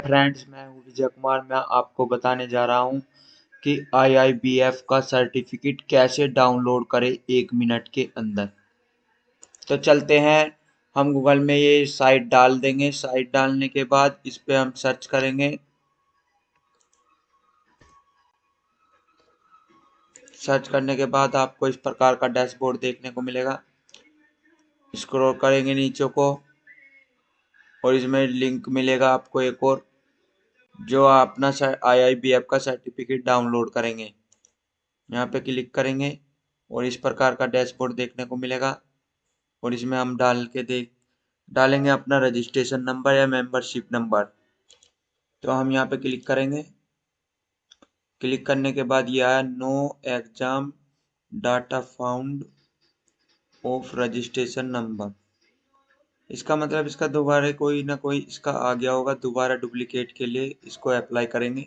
Friends मैं हूँ विजय कुमार। मैं आपको बताने जा रहा हूँ कि आईआईबीएफ का सर्टिफिकेट कैसे डाउनलोड करें एक मिनट के अंदर। तो चलते हैं। हम गूगल में ये साइट डाल देंगे। साइट डालने के बाद इस पर हम सर्च करेंगे। सर्च करने के बाद आपको इस प्रकार का डैशबोर्ड देखने को मिलेगा। स्क्रॉल करेंगे नीचे को और इसमें लिंक मिलेगा आपको एक और। जो अपना आई आई बी एफ़ का सर्टिफिकेट डाउनलोड करेंगे। यहाँ पे क्लिक करेंगे और इस प्रकार का डैशबोर्ड देखने को मिलेगा और इसमें हम डाल के देख, डालेंगे अपना रजिस्ट्रेशन नंबर या मेंबरशिप नंबर तो हम यहाँ पे क्लिक करेंगे। क्लिक करने के बाद यह आया no exam data found of registration number इसका मतलब इसका दोबारा कोई ना कोई इसका आ गया होगा, दोबारा डुप्लीकेट के लिए इसको अप्लाई करेंगे।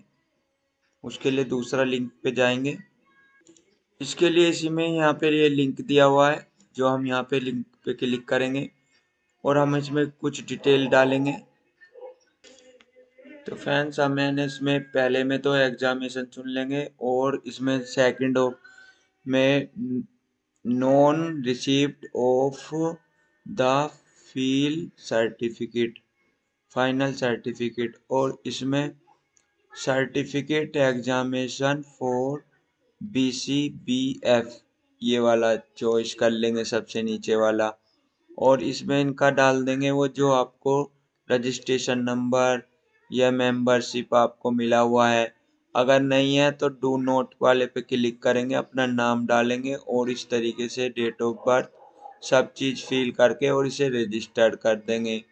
उसके लिए दूसरा लिंक पे जाएँगे। इसके लिए इसी में यहाँ पे ये लिंक दिया हुआ है, जो हम यहाँ पे लिंक पे क्लिक करेंगे। और हम इसमें कुछ डिटेल डालेंगे। तो फ्रेंड्स हम मैंने इसमें पहले में तो एग्जामिनेशन चुन लेंगे और इसमें सेकंड ऑफ़ में non received of the fee certificate, final certificate और इसमें certificate examination for B C B F ये वाला चॉइस कर लेंगे सबसे नीचे वाला। और इसमें इनका डाल देंगे वो जो आपको रजिस्ट्रेशन नंबर या मेंबरशिप आपको मिला हुआ है। अगर नहीं है तो डू नोट वाले पे क्लिक करेंगे, अपना नाम डालेंगे और इस तरीके से डेट ऑफ़ बर्थ सब चीज़ फिल करके और इसे रजिस्टर कर देंगे।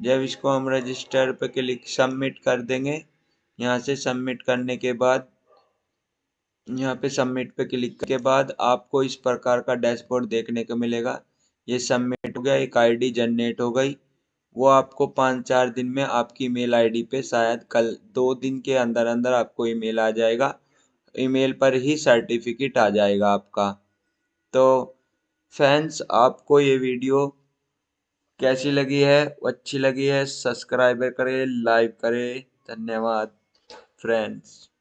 जब इसको हम रजिस्टर पे क्लिक सबमिट कर देंगे, यहाँ से सबमिट करने के बाद, यहाँ पे सबमिट पे क्लिक के बाद आपको इस प्रकार का डैशबोर्ड देखने को मिलेगा। ये सबमिट हो गया, एक आईडी जनरेट हो गई। वो आपको पाँच चार दिन में आपकी ईमेल आईडी पे शायद कल दो दिन के अंदर अंदर आपको ईमेल आ जाएगा। ईमेल पर ही सर्टिफिकेट आ जाएगा आपका। तो फ्रेंड्स आपको ये वीडियो कैसी लगी है? अच्छी लगी है? सब्सक्राइब करें लाइक करें। धन्यवाद फ्रेंड्स